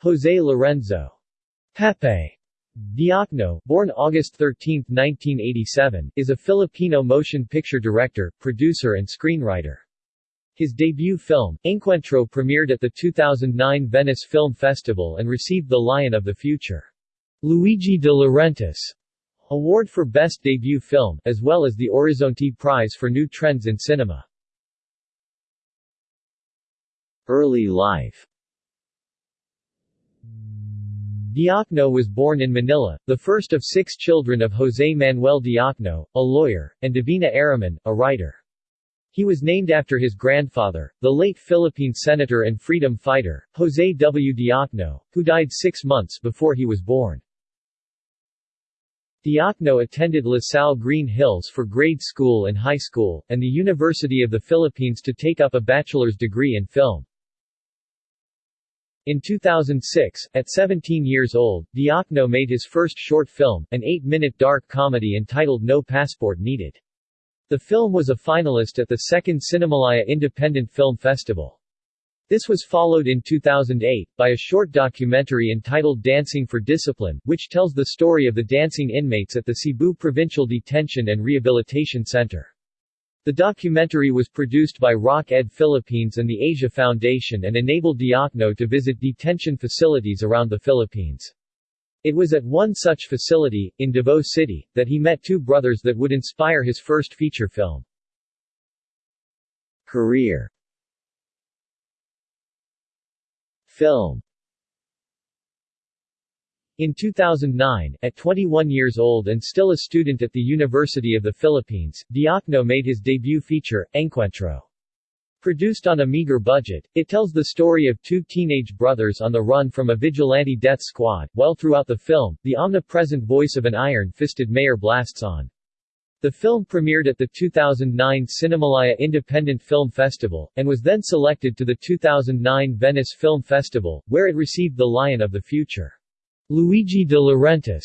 Jose Lorenzo Pepe Diokno, born August 13, 1987, is a Filipino motion picture director, producer and screenwriter. His debut film, Encuentro premiered at the 2009 Venice Film Festival and received the Lion of the Future Luigi de Laurentiis Award for Best Debut Film, as well as the Horizonte Prize for New Trends in Cinema. Early life Diokno was born in Manila, the first of six children of José Manuel Diokno, a lawyer, and Divina Araman, a writer. He was named after his grandfather, the late Philippine senator and freedom fighter, José W. Diokno, who died six months before he was born. Diokno attended LaSalle Green Hills for grade school and high school, and the University of the Philippines to take up a bachelor's degree in film. In 2006, at 17 years old, Diokno made his first short film, an eight-minute dark comedy entitled No Passport Needed. The film was a finalist at the second Cinemalaya Independent Film Festival. This was followed in 2008, by a short documentary entitled Dancing for Discipline, which tells the story of the dancing inmates at the Cebu Provincial Detention and Rehabilitation Center. The documentary was produced by Rock Ed Philippines and the Asia Foundation and enabled Diokno to visit detention facilities around the Philippines. It was at one such facility, in Davao City, that he met two brothers that would inspire his first feature film. Career Film in 2009, at 21 years old and still a student at the University of the Philippines, Diokno made his debut feature, Encuentro. Produced on a meager budget, it tells the story of two teenage brothers on the run from a vigilante death squad, while throughout the film, the omnipresent voice of an iron-fisted mayor blasts on. The film premiered at the 2009 Cinemalaya Independent Film Festival, and was then selected to the 2009 Venice Film Festival, where it received the Lion of the Future. Luigi de Laurentiis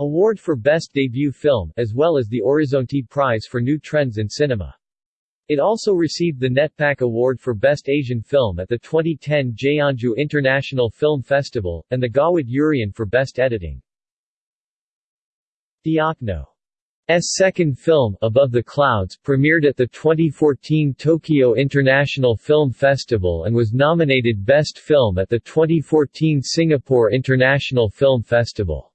Award for Best Debut Film, as well as the Horizonte Prize for New Trends in Cinema. It also received the NETPAC Award for Best Asian Film at the 2010 Jeonju International Film Festival, and the Gawad Urian for Best Editing. Diokno S second film, Above the Clouds, premiered at the 2014 Tokyo International Film Festival and was nominated Best Film at the 2014 Singapore International Film Festival.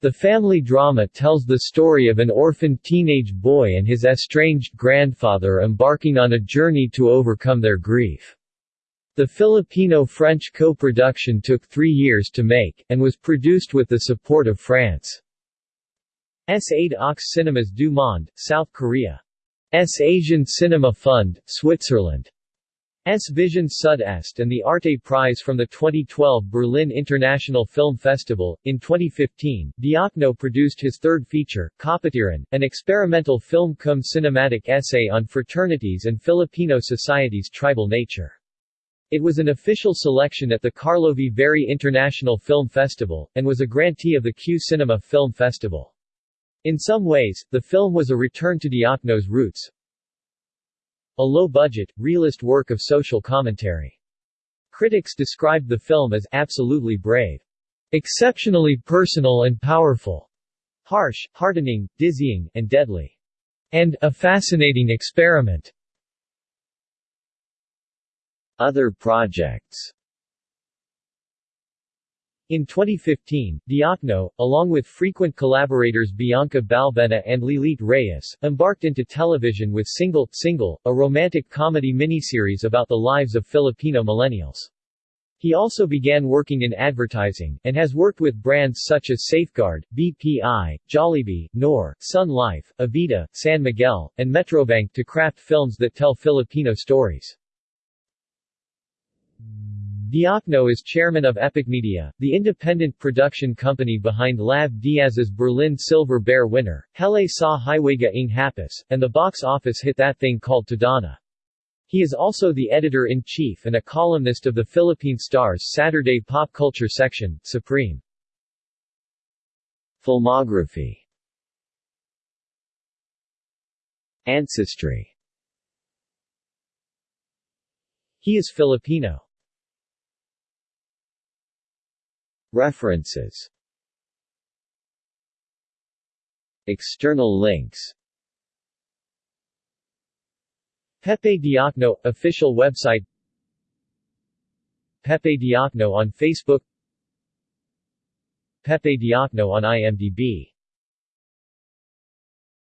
The family drama tells the story of an orphaned teenage boy and his estranged grandfather embarking on a journey to overcome their grief. The Filipino-French co-production took three years to make, and was produced with the support of France. S. Aide aux Cinémas du Monde, South Korea. S. Asian Cinema Fund, Switzerland. S. Vision Sud-Est and the Arte Prize from the 2012 Berlin International Film Festival. In 2015, Diokno produced his third feature, Kapatiran, an experimental film cum cinematic essay on fraternities and Filipino society's tribal nature. It was an official selection at the Karlovy Vary International Film Festival, and was a grantee of the Q Cinema Film Festival. In some ways, the film was a return to Diokno's roots. A low-budget, realist work of social commentary. Critics described the film as absolutely brave, exceptionally personal and powerful, harsh, heartening, dizzying, and deadly, and a fascinating experiment. Other projects in 2015, Diokno, along with frequent collaborators Bianca Balbuena and Lilit Reyes, embarked into television with Single, Single, a romantic comedy miniseries about the lives of Filipino millennials. He also began working in advertising, and has worked with brands such as Safeguard, BPI, Jollibee, Knorr, Sun Life, Avida, San Miguel, and Metrobank to craft films that tell Filipino stories. Diokno is chairman of Epic Media, the independent production company behind Lav Diaz's Berlin Silver Bear winner, Hele sa Hiwagang Hapis, and the box office hit That Thing Called Tadhana. He is also the editor-in-chief and a columnist of the Philippine Star's Saturday pop culture section, Supreme. Filmography Ancestry He is Filipino. References. External links. Pepe Diokno – Official website. Pepe Diokno on Facebook. Pepe Diokno on IMDb